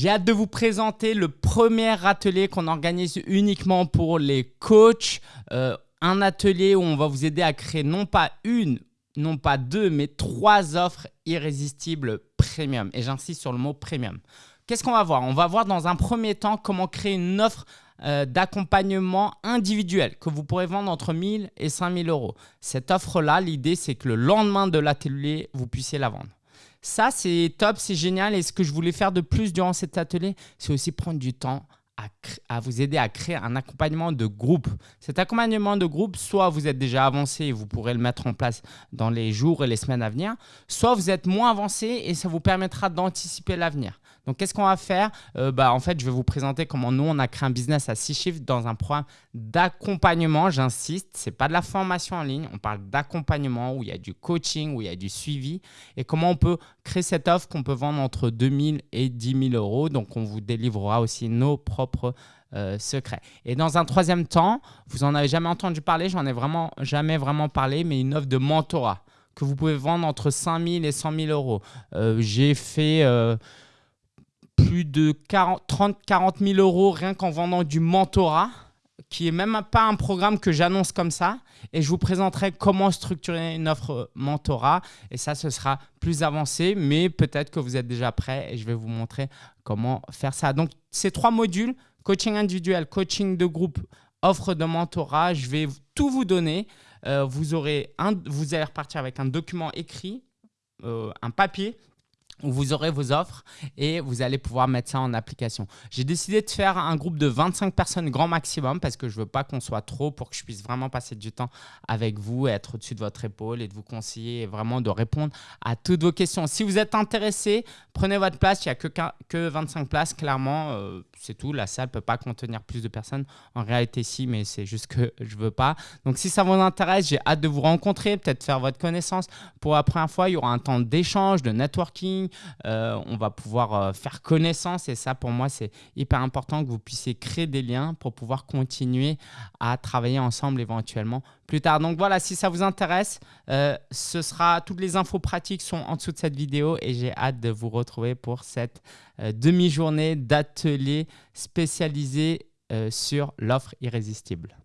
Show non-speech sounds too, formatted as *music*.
J'ai hâte de vous présenter le premier atelier qu'on organise uniquement pour les coachs. Euh, un atelier où on va vous aider à créer non pas une, non pas deux, mais trois offres irrésistibles premium. Et j'insiste sur le mot premium. Qu'est-ce qu'on va voir? On va voir dans un premier temps comment créer une offre euh, d'accompagnement individuel que vous pourrez vendre entre 1000 et 5000 euros. Cette offre-là, l'idée, c'est que le lendemain de l'atelier, vous puissiez la vendre. Ça, c'est top, c'est génial. Et ce que je voulais faire de plus durant cet atelier, c'est aussi prendre du temps à, vous aider à créer un accompagnement de groupe. Cet accompagnement de groupe, soit vous êtes déjà avancé et vous pourrez le mettre en place dans les jours et les semaines à venir, soit vous êtes moins avancé et ça vous permettra d'anticiper l'avenir. Donc, qu'est-ce qu'on va faire? Euh, bah, En fait, je vais vous présenter comment nous, on a créé un business à six chiffres dans un programme d'accompagnement. J'insiste, ce n'est pas de la formation en ligne. On parle d'accompagnement où il y a du coaching, où il y a du suivi et comment on peut créer cette offre qu'on peut vendre entre 2000 et 10 000 euros? Donc, on vous délivrera aussi nos propres euh, secrets. Et dans un troisième temps, vous en avez jamais entendu parler, j'en ai vraiment jamais vraiment parlé, mais une offre de mentorat que vous pouvez vendre entre 5 000 et 100 000 euros. Euh, j'ai fait plus de 30-40 000 euros rien qu'en vendant du mentorat, qui est même pas un programme que j'annonce comme ça. Et je vous présenterai comment structurer une offre mentorat. Et ça, ce sera plus avancé, mais peut-être que vous êtes déjà prêt et je vais vous montrer comment faire ça. Donc, ces trois modules, coaching individuel, coaching de groupe, offre de mentorat, je vais tout vous donner. Euh, vous, aurez un, vous allez repartir avec un document écrit, euh, un papier où vous aurez vos offres et vous allez pouvoir mettre ça en application. J'ai décidé de faire un groupe de 25 personnes grand maximum parce que je ne veux pas qu'on soit trop pour que je puisse vraiment passer du temps avec vous, être au-dessus de votre épaule et de vous conseiller et vraiment de répondre à toutes vos questions. Si vous êtes intéressé, prenez votre place. Il n'y a que, que 25 places, clairement. Euh, c'est tout. La salle ne peut pas contenir plus de personnes. En réalité, si, mais c'est juste que *laughs* je ne veux pas. Donc, si ça vous intéresse, j'ai hâte de vous rencontrer, peut-être faire votre connaissance. Pour la première fois, il y aura un temps d'échange, de networking. Euh, on va pouvoir euh, faire connaissance et ça, pour moi, c'est hyper important que vous puissiez créer des liens pour pouvoir continuer à travailler ensemble éventuellement plus tard. Donc voilà, si ça vous intéresse, ce sera toutes les infos pratiques sont en dessous de cette vidéo et j'ai hâte de vous retrouver pour cette demi-journée d'atelier spécialisé sur l'offre irrésistible.